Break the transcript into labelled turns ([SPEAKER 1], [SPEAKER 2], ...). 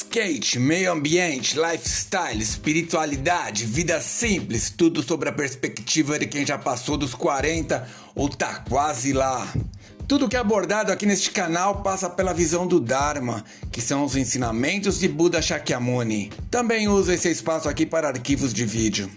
[SPEAKER 1] skate, meio ambiente, lifestyle, espiritualidade, vida simples, tudo sobre a perspectiva de quem já passou dos 40 ou tá quase lá. Tudo que é abordado aqui neste canal passa pela visão do Dharma, que são os ensinamentos de Buda Shakyamuni. Também uso esse espaço aqui para arquivos de vídeo.